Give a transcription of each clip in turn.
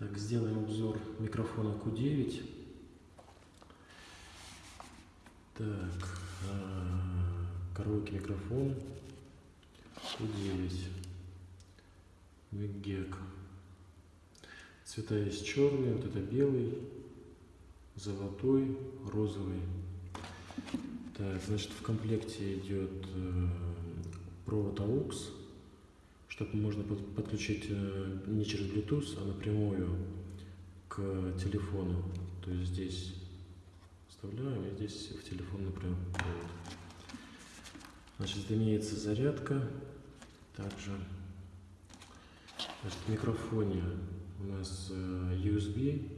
Так, сделаем обзор микрофона Q9. Так, а, караоке микрофон Q9. Мегек. Цвета есть черный, вот это белый, золотой, розовый. Так, значит, в комплекте идет э, провод AUX, чтобы можно под, подключить э, не через Bluetooth, а напрямую к телефону. То есть здесь вставляем, и здесь в телефон напрямую. Значит, имеется зарядка. Также значит, в микрофоне у нас э, USB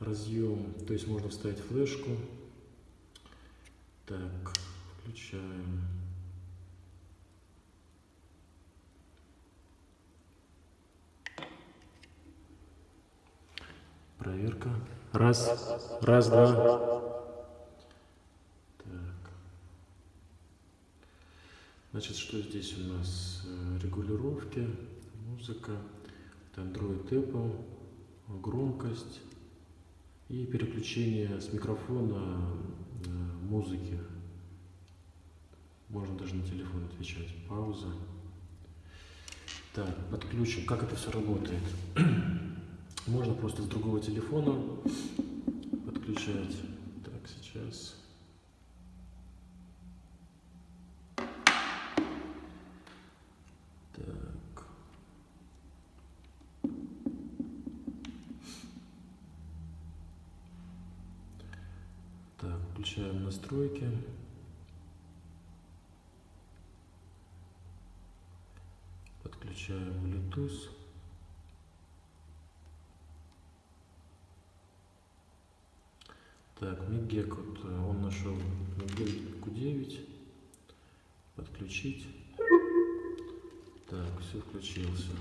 разъем, то есть можно вставить флешку. Так, включаем. Проверка. Раз, раз, два. Так. Значит, что здесь у нас? Э, регулировки, музыка, Android Apple, громкость и переключение с микрофона э, музыки. Можно даже на телефон отвечать. Пауза. Так, подключим. Как это все работает? Просто с другого телефона подключать. Так, сейчас. Так. Так, включаем настройки. Подключаем Bluetooth. Так, Мигек, вот, э, он нашел Мигек Q9. Подключить. Так, все включился.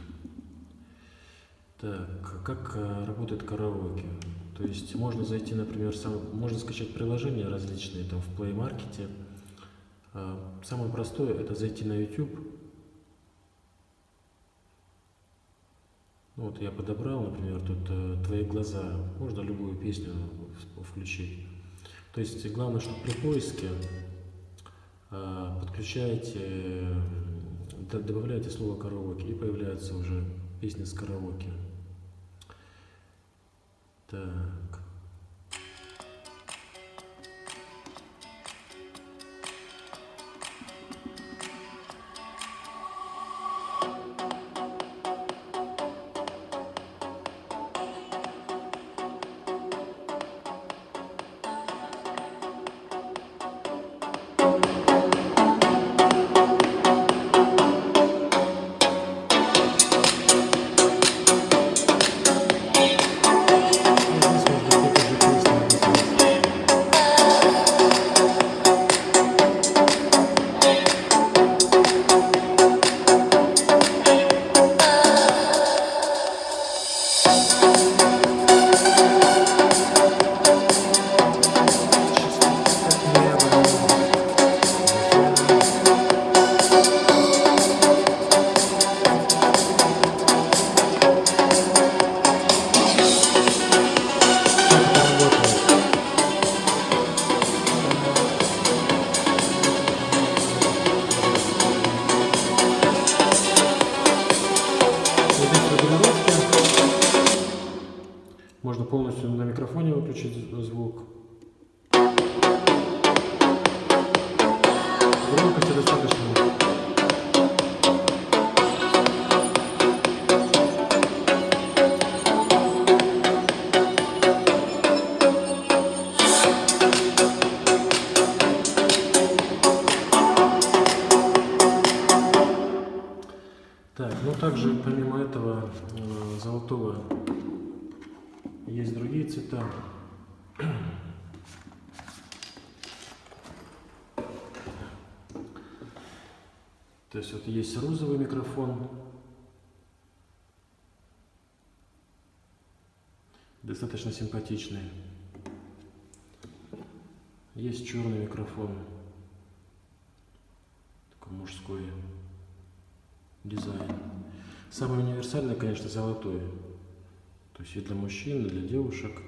Так, как э, работает караоке? То есть можно зайти, например, сам, можно скачать приложения различные там в Play Market. А, самое простое это зайти на YouTube. Вот я подобрал, например, тут э, твои глаза. Можно любую песню включить. То есть главное, что при поиске а, подключаете, добавляете слово караоке и появляется уже песня с караоке. Так. Можно полностью на микрофоне выключить звук. Громкости достаточно. Так, ну также помимо этого э, золотого есть другие цвета. То есть вот есть розовый микрофон. Достаточно симпатичный. Есть черный микрофон. Такой мужской дизайн. Самый универсальный, конечно, золотой. То есть и для мужчин, и для девушек.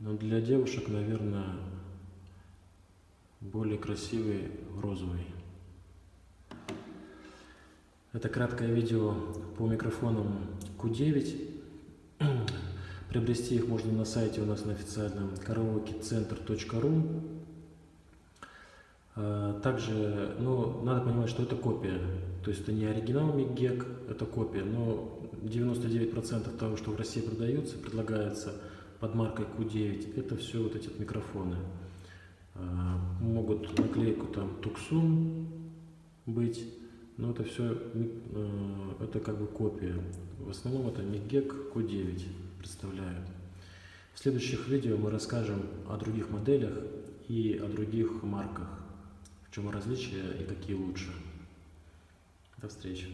Но для девушек, наверное, более красивый розовый. Это краткое видео по микрофонам Q9. Приобрести их можно на сайте у нас на официальном караокецентр.ру. А, также, ну, надо понимать, что это копия. То есть это не оригинал MIG это копия. Но 99% того, что в России продается, предлагается под маркой Q9, это все вот эти микрофоны. А, могут наклейку там Tucson быть, но это все, а, это как бы копия. В основном это MIG Q9 представляют. В следующих видео мы расскажем о других моделях и о других марках, в чем различия и какие лучше. До встречи.